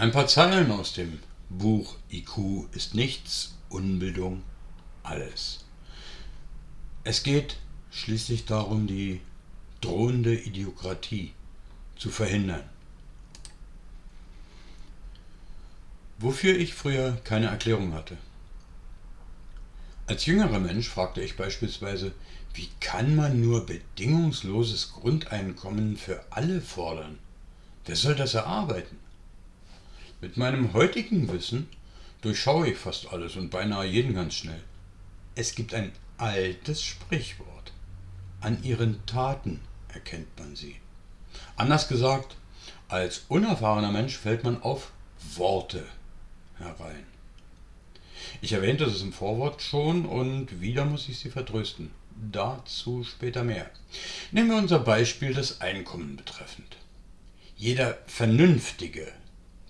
Ein paar Zeilen aus dem Buch IQ ist nichts, Unbildung alles. Es geht schließlich darum, die drohende Idiokratie zu verhindern. Wofür ich früher keine Erklärung hatte. Als jüngerer Mensch fragte ich beispielsweise, wie kann man nur bedingungsloses Grundeinkommen für alle fordern? Wer soll das erarbeiten? Mit meinem heutigen Wissen durchschaue ich fast alles und beinahe jeden ganz schnell. Es gibt ein altes Sprichwort. An ihren Taten erkennt man sie. Anders gesagt, als unerfahrener Mensch fällt man auf Worte herein. Ich erwähnte es im Vorwort schon und wieder muss ich Sie vertrösten. Dazu später mehr. Nehmen wir unser Beispiel das Einkommen betreffend. Jeder vernünftige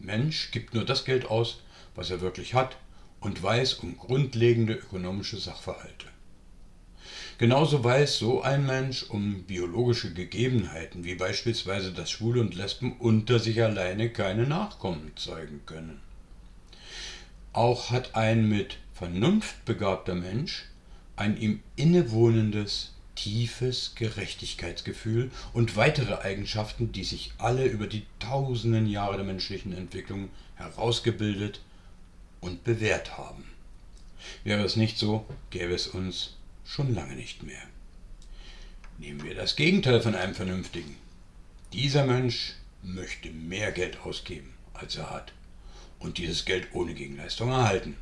Mensch gibt nur das Geld aus, was er wirklich hat und weiß um grundlegende ökonomische Sachverhalte. Genauso weiß so ein Mensch um biologische Gegebenheiten, wie beispielsweise, dass Schwule und Lesben unter sich alleine keine Nachkommen zeugen können. Auch hat ein mit Vernunft begabter Mensch ein ihm innewohnendes, tiefes Gerechtigkeitsgefühl und weitere Eigenschaften, die sich alle über die tausenden Jahre der menschlichen Entwicklung herausgebildet und bewährt haben. Wäre es nicht so, gäbe es uns schon lange nicht mehr. Nehmen wir das Gegenteil von einem Vernünftigen. Dieser Mensch möchte mehr Geld ausgeben, als er hat, und dieses Geld ohne Gegenleistung erhalten.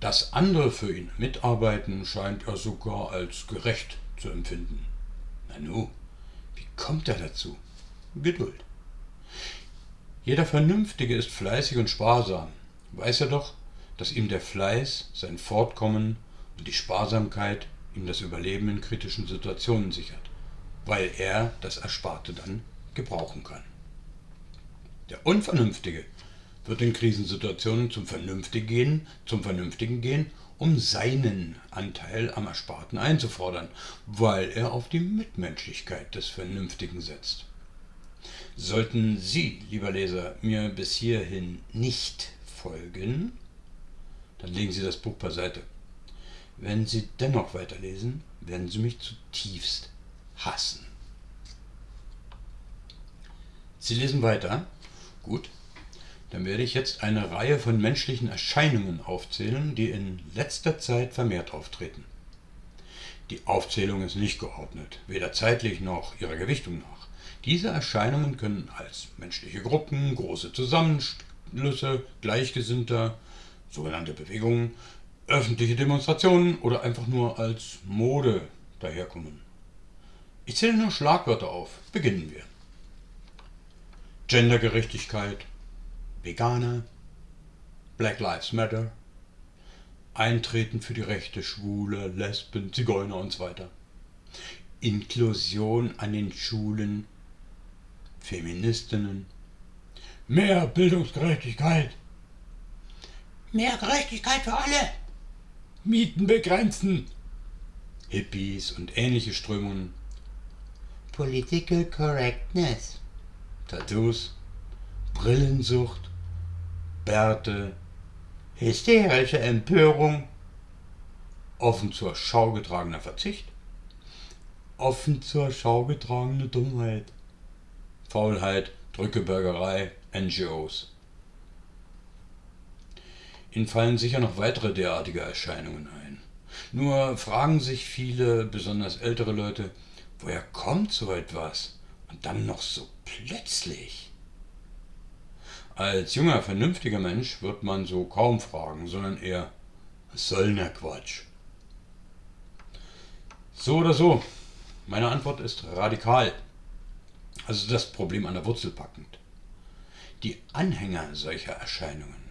Dass andere für ihn mitarbeiten, scheint er sogar als gerecht zu empfinden. Nanu, wie kommt er dazu? Geduld. Jeder Vernünftige ist fleißig und sparsam. Weiß er doch, dass ihm der Fleiß sein Fortkommen und die Sparsamkeit ihm das Überleben in kritischen Situationen sichert, weil er das Ersparte dann gebrauchen kann. Der Unvernünftige wird in Krisensituationen zum Vernünftigen gehen, zum Vernünftigen gehen um seinen Anteil am Ersparten einzufordern, weil er auf die Mitmenschlichkeit des Vernünftigen setzt. Sollten Sie, lieber Leser, mir bis hierhin nicht folgen, dann legen Sie das Buch beiseite. Wenn Sie dennoch weiterlesen, werden Sie mich zutiefst hassen. Sie lesen weiter? Gut, dann werde ich jetzt eine Reihe von menschlichen Erscheinungen aufzählen, die in letzter Zeit vermehrt auftreten. Die Aufzählung ist nicht geordnet, weder zeitlich noch ihrer Gewichtung nach. Diese Erscheinungen können als menschliche Gruppen, große Zusammenschlüsse Gleichgesinnter, sogenannte Bewegungen, öffentliche Demonstrationen oder einfach nur als Mode daherkommen. Ich zähle nur Schlagwörter auf. Beginnen wir. Gendergerechtigkeit, Veganer, Black Lives Matter, Eintreten für die Rechte Schwule, Lesben, Zigeuner und so weiter. Inklusion an den Schulen, Feministinnen, mehr Bildungsgerechtigkeit, mehr Gerechtigkeit für alle, Mieten begrenzen, Hippies und ähnliche Strömungen, Political Correctness, Tattoos, Brillensucht, Bärte, hysterische Empörung, offen zur Schau getragener Verzicht, offen zur Schau getragene Dummheit, Faulheit, Drückebergerei, NGOs. Ihnen fallen sicher noch weitere derartige Erscheinungen ein. Nur fragen sich viele, besonders ältere Leute, woher kommt so etwas? Und dann noch so plötzlich. Als junger, vernünftiger Mensch wird man so kaum fragen, sondern eher, was soll der Quatsch? So oder so, meine Antwort ist radikal, also das Problem an der Wurzel packend. Die Anhänger solcher Erscheinungen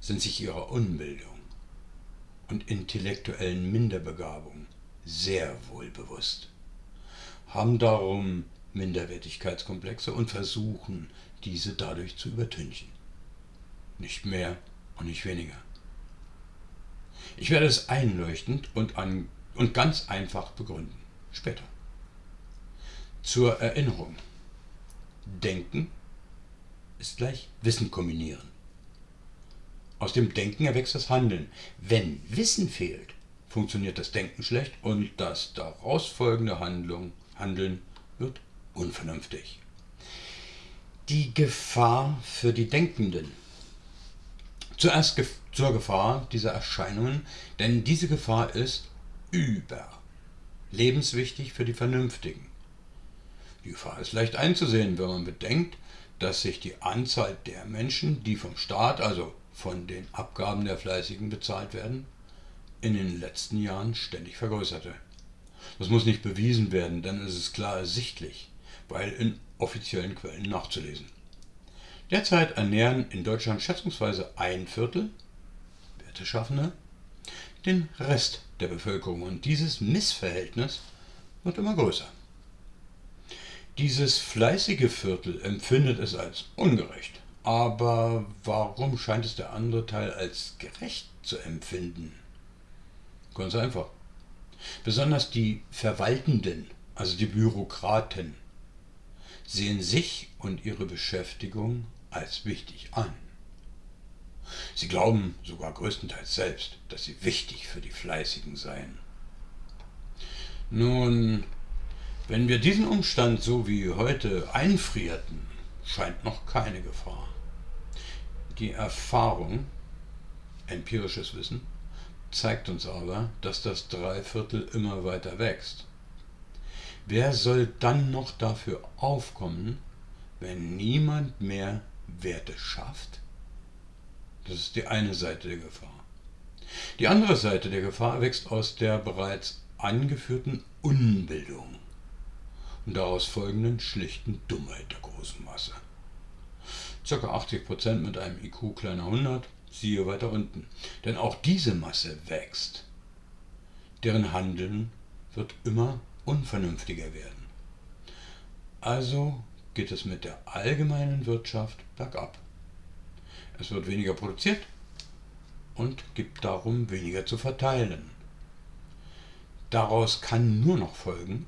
sind sich ihrer Unbildung und intellektuellen Minderbegabung sehr wohl bewusst, haben darum Minderwertigkeitskomplexe und versuchen, diese dadurch zu übertünchen. Nicht mehr und nicht weniger. Ich werde es einleuchtend und, an, und ganz einfach begründen. Später. Zur Erinnerung. Denken ist gleich Wissen kombinieren. Aus dem Denken erwächst das Handeln. Wenn Wissen fehlt, funktioniert das Denken schlecht und das daraus folgende Handlung, Handeln wird unvernünftig. Die Gefahr für die Denkenden. Zuerst ge zur Gefahr dieser Erscheinungen, denn diese Gefahr ist über lebenswichtig für die Vernünftigen. Die Gefahr ist leicht einzusehen, wenn man bedenkt, dass sich die Anzahl der Menschen, die vom Staat, also von den Abgaben der Fleißigen bezahlt werden, in den letzten Jahren ständig vergrößerte. Das muss nicht bewiesen werden, denn es ist klar ersichtlich, weil in offiziellen Quellen nachzulesen. Derzeit ernähren in Deutschland schätzungsweise ein Viertel Werteschaffende den Rest der Bevölkerung und dieses Missverhältnis wird immer größer. Dieses fleißige Viertel empfindet es als ungerecht. Aber warum scheint es der andere Teil als gerecht zu empfinden? Ganz einfach. Besonders die Verwaltenden, also die Bürokraten, sehen sich und ihre Beschäftigung als wichtig an. Sie glauben sogar größtenteils selbst, dass sie wichtig für die Fleißigen seien. Nun, wenn wir diesen Umstand so wie heute einfrierten, scheint noch keine Gefahr. Die Erfahrung, empirisches Wissen, zeigt uns aber, dass das Dreiviertel immer weiter wächst. Wer soll dann noch dafür aufkommen, wenn niemand mehr Werte schafft? Das ist die eine Seite der Gefahr. Die andere Seite der Gefahr wächst aus der bereits angeführten Unbildung und daraus folgenden schlichten Dummheit der großen Masse. Ca. 80% mit einem IQ kleiner 100, siehe weiter unten. Denn auch diese Masse wächst. Deren Handeln wird immer unvernünftiger werden. Also geht es mit der allgemeinen Wirtschaft bergab. Es wird weniger produziert und gibt darum weniger zu verteilen. Daraus kann nur noch folgen,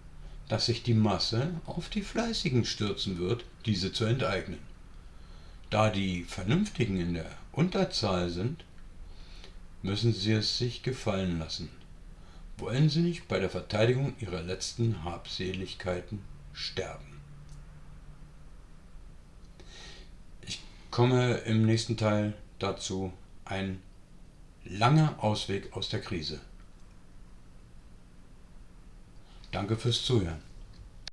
dass sich die Masse auf die Fleißigen stürzen wird, diese zu enteignen. Da die Vernünftigen in der Unterzahl sind, müssen sie es sich gefallen lassen. Nicht bei der Verteidigung ihrer letzten Habseligkeiten sterben? Ich komme im nächsten Teil dazu, ein langer Ausweg aus der Krise. Danke fürs Zuhören.